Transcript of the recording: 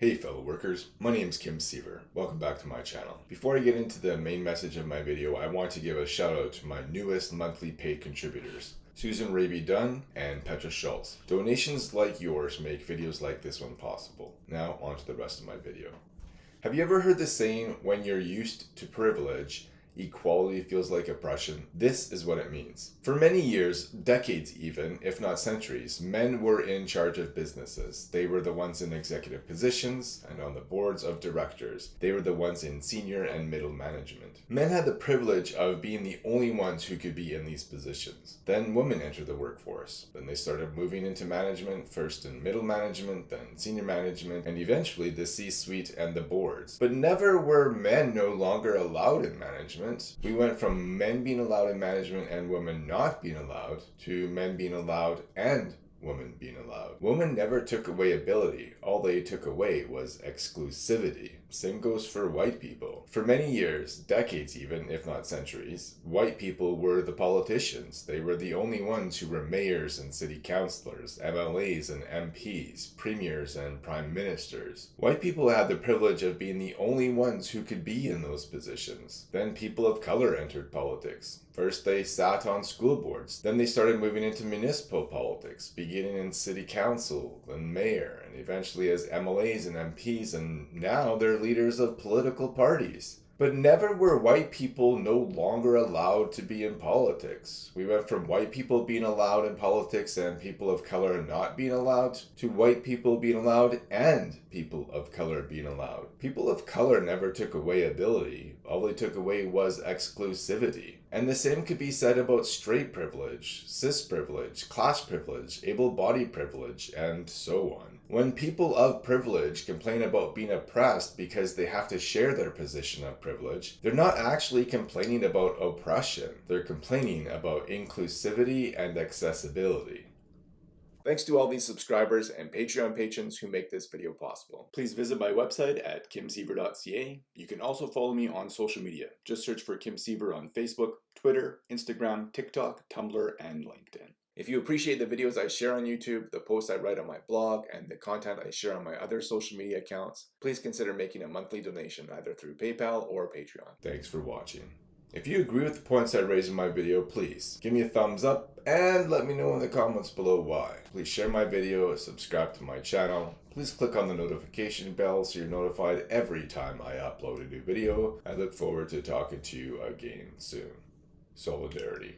Hey fellow workers, my name is Kim Siever. Welcome back to my channel. Before I get into the main message of my video, I want to give a shout out to my newest monthly paid contributors. Susan Raby Dunn and Petra Schultz. Donations like yours make videos like this one possible. Now on to the rest of my video. Have you ever heard the saying, when you're used to privilege, equality feels like oppression. This is what it means. For many years, decades even, if not centuries, men were in charge of businesses. They were the ones in executive positions and on the boards of directors. They were the ones in senior and middle management. Men had the privilege of being the only ones who could be in these positions. Then women entered the workforce. Then they started moving into management, first in middle management, then senior management, and eventually the C-suite and the boards. But never were men no longer allowed in management we went from men being allowed in management and women not being allowed to men being allowed and women being allowed. Women never took away ability. All they took away was exclusivity. Same goes for white people. For many years, decades even, if not centuries, white people were the politicians. They were the only ones who were mayors and city councilors, MLAs and MPs, premiers and prime ministers. White people had the privilege of being the only ones who could be in those positions. Then people of color entered politics. First they sat on school boards, then they started moving into municipal politics, beginning in city council, and mayor, and eventually as MLAs and MPs, and now they're leaders of political parties. But never were white people no longer allowed to be in politics. We went from white people being allowed in politics and people of color not being allowed to white people being allowed and people of color being allowed. People of color never took away ability. All they took away was exclusivity. And the same could be said about straight privilege, cis privilege, class privilege, able-bodied privilege, and so on. When people of privilege complain about being oppressed because they have to share their position of privilege, they're not actually complaining about oppression. They're complaining about inclusivity and accessibility. Thanks to all these subscribers and Patreon patrons who make this video possible. Please visit my website at kimsiever.ca. You can also follow me on social media. Just search for Kim Siever on Facebook, Twitter, Instagram, TikTok, Tumblr, and LinkedIn. If you appreciate the videos I share on YouTube, the posts I write on my blog, and the content I share on my other social media accounts, please consider making a monthly donation either through PayPal or Patreon. Thanks for watching. If you agree with the points I raised in my video, please give me a thumbs up and let me know in the comments below why. Please share my video, subscribe to my channel. Please click on the notification bell so you're notified every time I upload a new video. I look forward to talking to you again soon. Solidarity.